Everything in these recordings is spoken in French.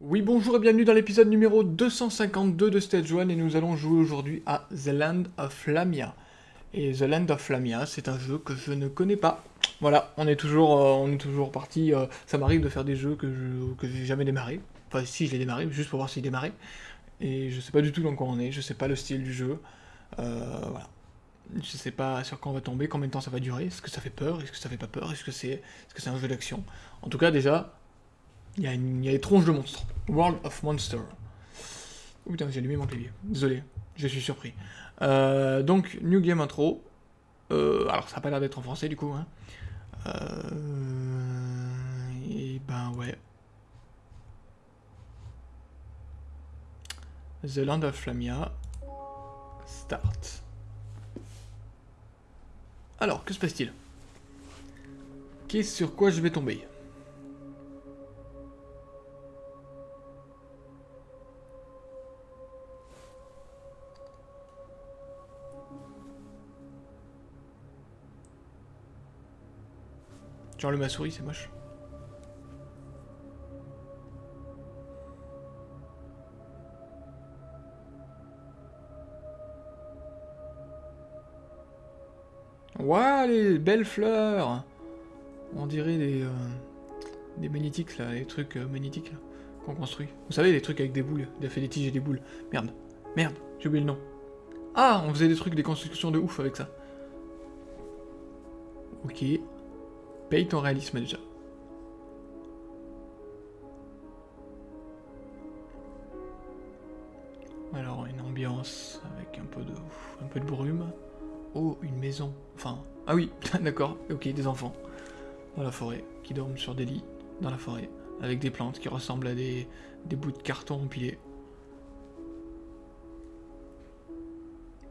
Oui, bonjour et bienvenue dans l'épisode numéro 252 de Stage 1 et nous allons jouer aujourd'hui à The Land of Lamia. Et The Land of Lamia, c'est un jeu que je ne connais pas. Voilà, on est toujours, euh, on est toujours parti. euh, ça m'arrive de faire des jeux que je que j'ai jamais démarré. Enfin, si je l'ai démarré, juste pour voir s'il démarrait. Et je sais pas du tout dans quoi on est, je sais pas le style du jeu. Euh, voilà. Je sais pas sur quoi on va tomber, combien de temps ça va durer, est-ce que ça fait peur, est-ce que ça fait pas peur, est-ce que c'est est -ce c'est un jeu d'action? En tout cas, déjà, il y, a y a des tronches de monstres. World of Monster. Oh putain, j'ai allumé mon clavier. Désolé, je suis surpris. Euh, donc, New Game Intro. Euh, alors, ça n'a pas l'air d'être en français du coup. Hein. Euh, et ben ouais. The Land of Lamia. Start. Alors, que se passe-t-il? Qu'est-ce sur quoi je vais tomber? Genre le ma souris, c'est moche. Ouah, les belles fleurs On dirait des, euh, des magnétiques, là, les trucs euh, magnétiques, qu'on construit. Vous savez, les trucs avec des boules, a fait des tiges et des boules. Merde, merde, j'ai oublié le nom. Ah, on faisait des trucs, des constructions de ouf avec ça. Ok. Paye ton réalisme déjà. Ah oui, d'accord, ok, des enfants. Dans la forêt, qui dorment sur des lits, dans la forêt, avec des plantes qui ressemblent à des, des bouts de carton empilés.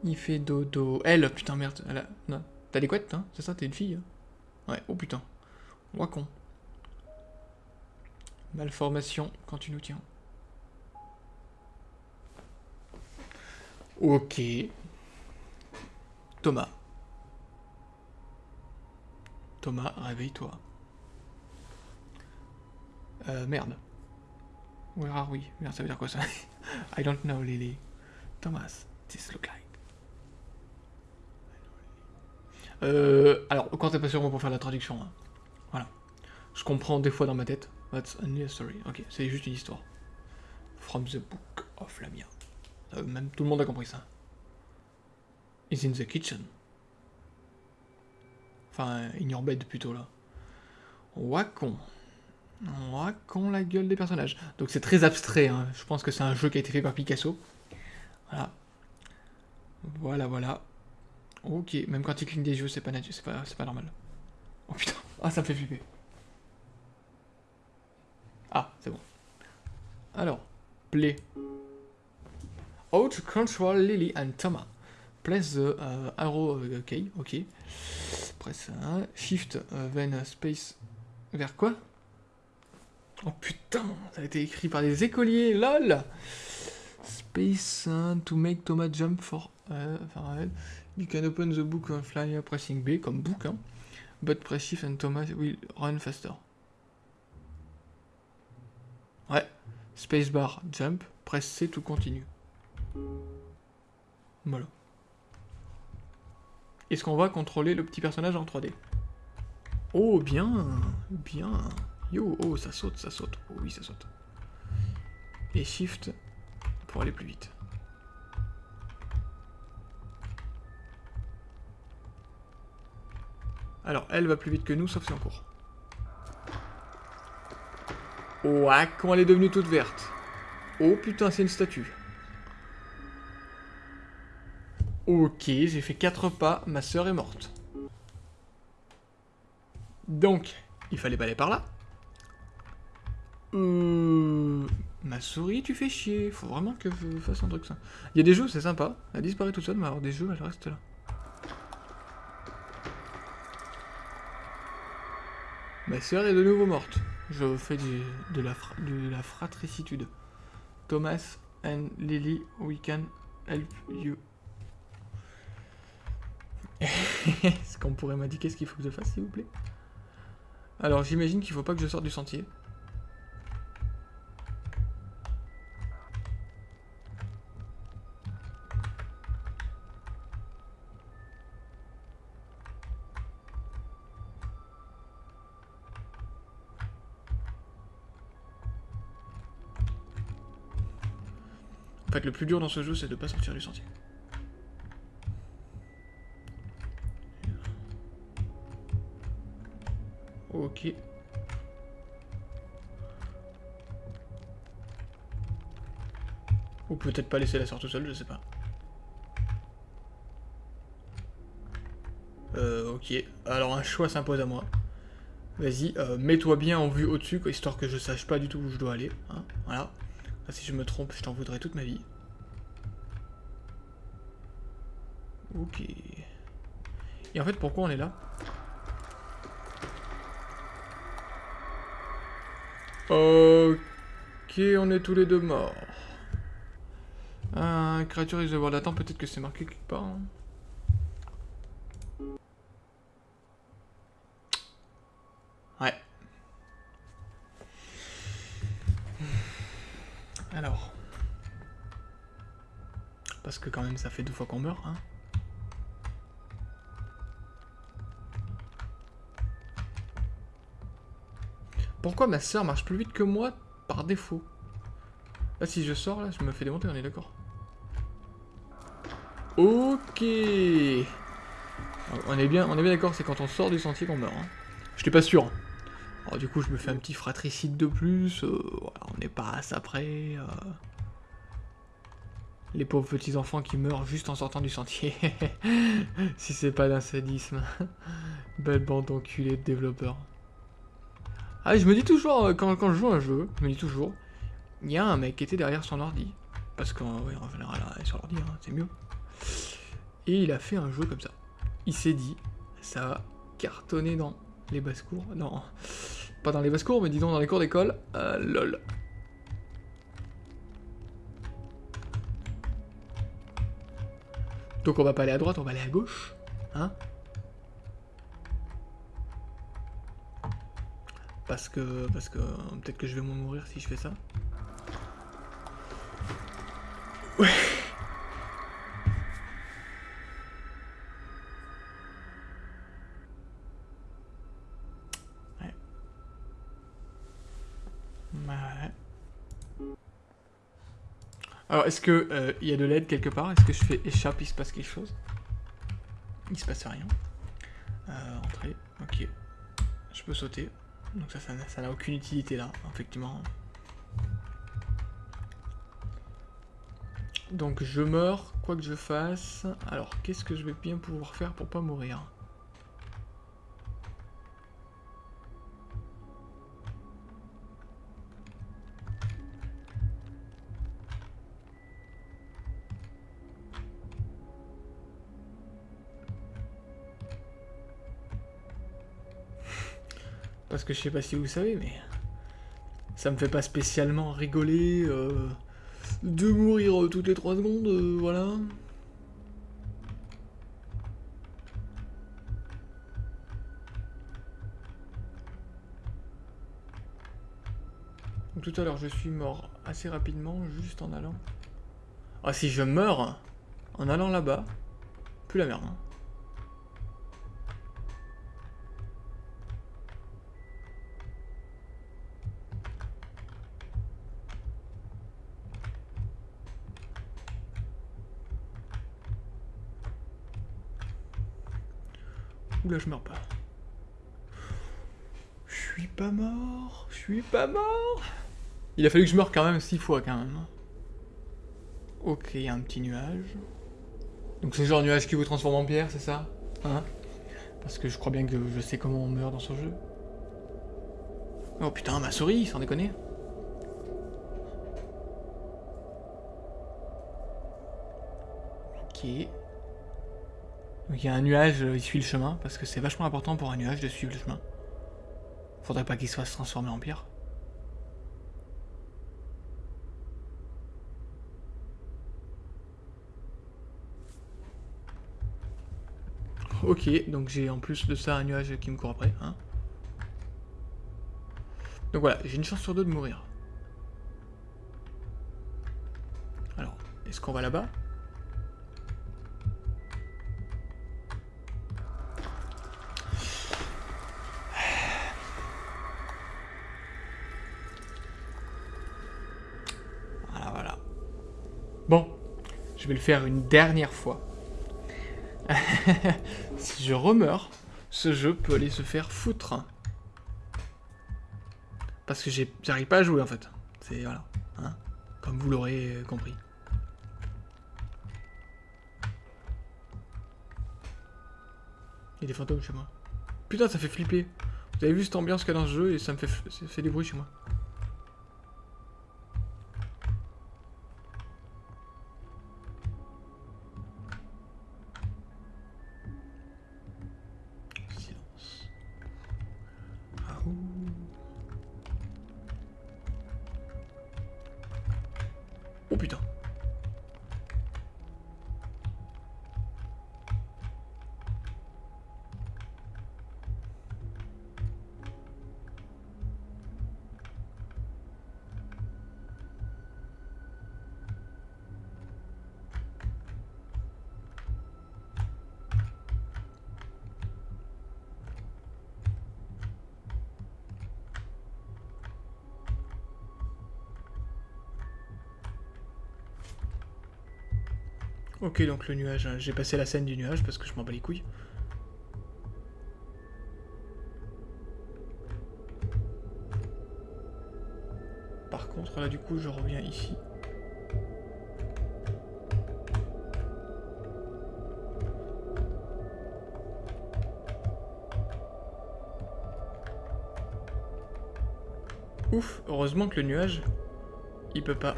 Il fait dodo. Elle, putain, merde, elle. T'as des couettes, hein C'est ça, t'es une fille hein Ouais, oh putain. Wacon. Malformation quand tu nous tiens. Ok. Thomas. Thomas, réveille-toi. Euh, merde. Where are we Merde, ça veut dire quoi ça I don't know, Lily. Thomas, this look like. Euh, alors, quand t'es pas sûr pour faire la traduction, hein. voilà. Je comprends des fois dans ma tête. That's a story. Ok, c'est juste une histoire. From the book of Lamia. Euh, même tout le monde a compris ça. Is in the kitchen. Enfin, bed plutôt là. Wacon. Wacon la gueule des personnages. Donc c'est très abstrait. Hein. Je pense que c'est un jeu qui a été fait par Picasso. Voilà. Voilà, voilà. Ok, même quand il cligne des yeux, c'est pas pas, normal. Oh putain, ah ça me fait flipper. Ah, c'est bon. Alors, play. To control Lily and Thomas. Press the uh, arrow uh, key, ok. Shift, uh, then uh, space. Vers quoi? Oh putain, ça a été écrit par des écoliers, lol Space uh, to make Thomas jump for... Uh, enfin, You can open the book on flyer pressing B, comme book, hein. But press shift and Thomas will run faster. Ouais. Spacebar, jump. Press C to continue. Voilà. Est-ce qu'on va contrôler le petit personnage en 3D Oh, bien Bien Yo, oh, ça saute, ça saute. Oh oui, ça saute. Et shift pour aller plus vite. Alors, elle va plus vite que nous, sauf si en court. Ouah, comment elle est devenue toute verte? Oh putain, c'est une statue. Ok, j'ai fait 4 pas, ma sœur est morte. Donc, il fallait pas aller par là. Euh... Ma souris, tu fais chier. Faut vraiment que je fasse un truc ça. Il y a des jeux, c'est sympa. Elle disparaît toute seule, mais alors des jeux, elle reste là. Ma sœur est de nouveau morte. Je fais de, la de la fratricitude. Thomas and Lily, we can help you. Est-ce qu'on pourrait m'indiquer ce qu'il faut que je fasse, s'il vous plaît? Alors, j'imagine qu'il faut pas que je sorte du sentier. En fait, le plus dur dans ce jeu, c'est de pas sortir du sentier. Ok. Ou peut-être pas laisser la sorte tout seul, je sais pas. Euh, ok. Alors un choix s'impose à moi. Vas-y, euh, mets-toi bien en vue au-dessus, histoire que je sache pas du tout où je dois aller. Hein, voilà. si je me trompe, je t'en voudrais toute ma vie. Ok. Et en fait, pourquoi on est là? Ok, on est tous les deux morts. Un créature is voir Attends, peut-être que c'est marqué quelque part. Hein. Ouais. Alors. Parce que quand même ça fait deux fois qu'on meurt, hein. Pourquoi ma soeur marche plus vite que moi par défaut? Là, si je sors, là, je me fais démonter, on est d'accord. Ok On est bien, bien d'accord, c'est quand on sort du sentier qu'on meurt. Hein. Je n'étais pas sûr. Du coup, je me fais un petit fratricide de plus. Euh, on n'est pas à ça près. Les pauvres petits enfants qui meurent juste en sortant du sentier. si c'est pas d'un sadisme. Belle bande d'enculés de développeurs. Ah, je me dis toujours, euh, quand, je joue un jeu, je me dis toujours, il y a un mec qui était derrière son ordi. Parce qu'en général, sur l'ordi, hein, c'est mieux. Et il a fait un jeu comme ça. Il s'est dit, ça va cartonner dans les basses-cours. Non, pas dans les basses-cours, mais disons dans les cours d'école. Euh, lol. Donc on va pas aller à droite, on va aller à gauche. Hein Parce que, parce que peut-être que je vais mourir si je fais ça. Ouais. Ouais. Ouais. Alors, est-ce que euh, il y a de l'aide quelque part? Est-ce que je fais échappe, il se passe quelque chose? Il se passe rien. Euh, entrée, ok. Je peux sauter. Donc ça, ça n'a aucune utilité là, effectivement. Donc je meurs, quoi que je fasse. Alors, qu'est-ce que je vais bien pouvoir faire pour pas mourir? Parce que je sais pas si vous savez, mais ça me fait pas spécialement rigoler euh, de mourir toutes les 3 secondes, euh, voilà. tout à l'heure, je suis mort assez rapidement, juste en allant... Ah, si je meurs en allant là-bas, plus la merde. Hein. Oula, je meurs pas. Je suis pas mort. Je suis pas mort. Il a fallu que je meure quand même six fois quand même. Ok, il y a un petit nuage. Donc c'est genre nuage qui vous transforme en pierre, c'est ça Hein? Parce que je crois bien que je sais comment on meurt dans ce jeu. Oh putain, ma souris, sans déconner. Ok. Donc il y a un nuage, euh, il suit le chemin, parce que c'est vachement important pour un nuage de suivre le chemin. Faudrait pas qu'il soit transformé en pierre. Ok, donc j'ai en plus de ça un nuage qui me court après. Hein. Donc voilà, j'ai une chance sur deux de mourir. Alors, est-ce qu'on va là-bas Voilà, voilà. Bon, je vais le faire une dernière fois. si je remeurs, ce jeu peut aller se faire foutre. Parce que j'arrive pas à jouer en fait. C'est voilà. Hein Comme vous l'aurez compris. Il y a des fantômes chez moi. Putain, ça fait flipper. Vous avez vu cette ambiance qu'il y a dans ce jeu et ça me fait, ça fait des bruits chez moi. Oh putain. Ok, donc le nuage, hein. j'ai passé la scène du nuage parce que je m'en bats les couilles. Par contre, là, du coup, je reviens ici. Ouf, heureusement que le nuage, il peut pas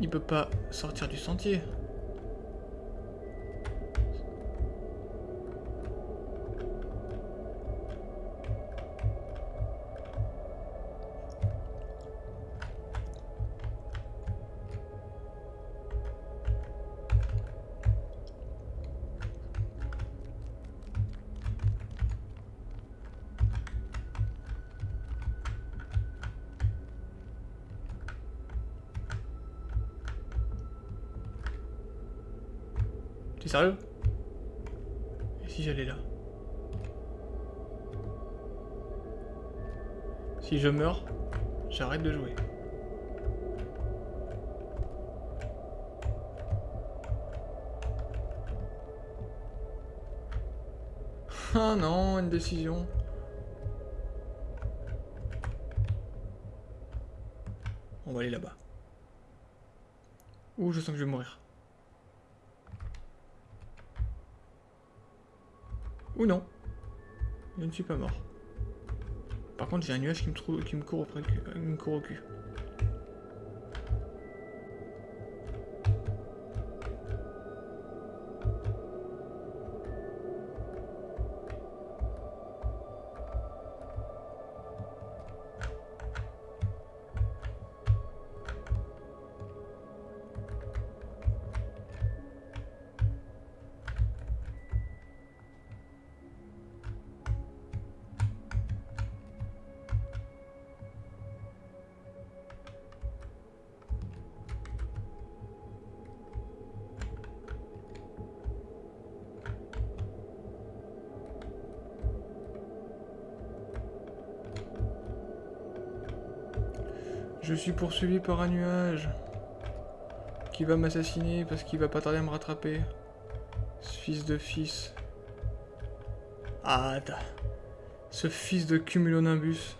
il peut pas sortir du sentier. T'es sérieux? Et si j'allais là? Si je meurs, j'arrête de jouer. Ah non, une décision. On va aller là-bas. Ouh, je sens que je vais mourir? Ou non. Je ne suis pas mort. Par contre, j'ai un nuage qui me, qui me court au cul. Je suis poursuivi par un nuage qui va m'assassiner parce qu'il va pas tarder à me rattraper. Ce fils de fils. Ah, ce fils de cumulonimbus.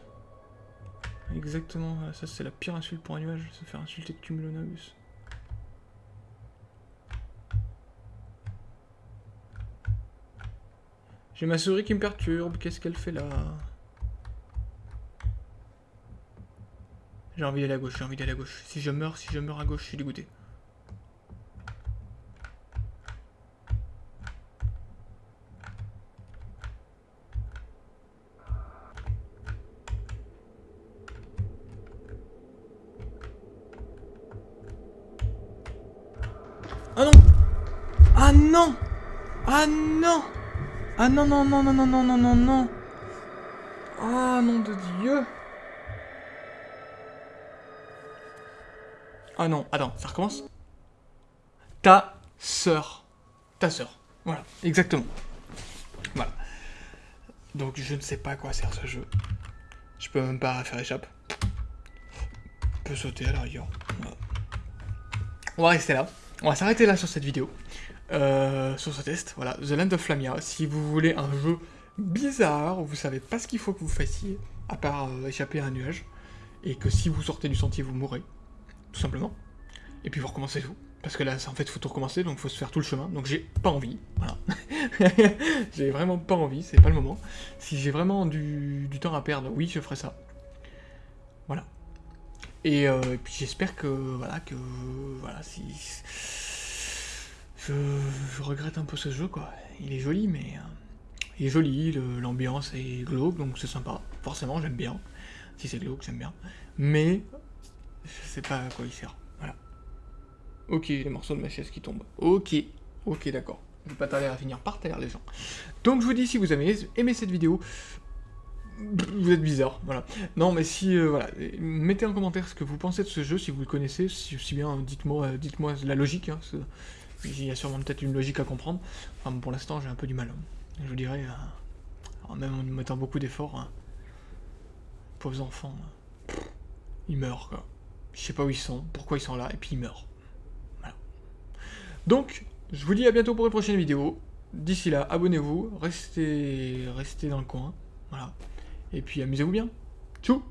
Exactement, ça c'est la pire insulte pour un nuage, se faire insulter de cumulonimbus. J'ai ma souris qui me perturbe, qu'est-ce qu'elle fait là? J'ai envie d'aller à gauche, j'ai envie d'aller à gauche. Si je meurs, si je meurs à gauche, je suis dégoûté. Ah non! Ah non! Ah non! Ah non, non, non, non, non, non, non, non, non! Ah, nom de Dieu Ah non, attends, ça recommence Ta sœur. Ta sœur. Voilà, exactement. Voilà. Donc je ne sais pas à quoi sert ce jeu. Je peux même pas faire échappe. Je peux sauter à la rigueur. On va rester là. On va s'arrêter là sur cette vidéo. Euh, sur ce test, voilà, The Land of Lamia. Si vous voulez un jeu bizarre, vous savez pas ce qu'il faut que vous fassiez, à part euh, échapper à un nuage, et que si vous sortez du sentier, vous mourrez, tout simplement. Et puis vous recommencez tout. Parce que là, en fait, faut tout recommencer, donc faut se faire tout le chemin. Donc j'ai pas envie, voilà. j'ai vraiment pas envie, c'est pas le moment. Si j'ai vraiment du, temps à perdre, oui, je ferai ça. Voilà. Et, euh, puis j'espère que, voilà, que, voilà, si... Je, regrette un peu ce jeu, quoi. Il est joli, mais... Euh, il est joli, l'ambiance est glauque, donc c'est sympa. Forcément, j'aime bien. Si c'est glauque, j'aime bien. Mais, je sais pas à quoi il sert. Ok, les morceaux de ma chaise qui tombent. Ok, ok, d'accord. Je vais pas tarder à finir par terre, les gens. Donc je vous dis, si vous avez aimé cette vidéo, vous êtes bizarre, voilà. Non, mais si, euh, voilà, mettez en commentaire ce que vous pensez de ce jeu, si vous le connaissez, si, bien, dites-moi euh, dites-moi la logique, hein, il y a sûrement peut-être une logique à comprendre. Enfin, pour l'instant, j'ai un peu du mal. Hein. Je vous dirais, euh, même en mettant beaucoup d'efforts, hein. pauvres enfants, ils meurent, quoi. Je sais pas où ils sont, pourquoi ils sont là, et puis ils meurent. Donc, je vous dis à bientôt pour une prochaine vidéo. D'ici là, abonnez-vous, restez, restez dans le coin. Voilà. Et puis amusez-vous bien. Tchou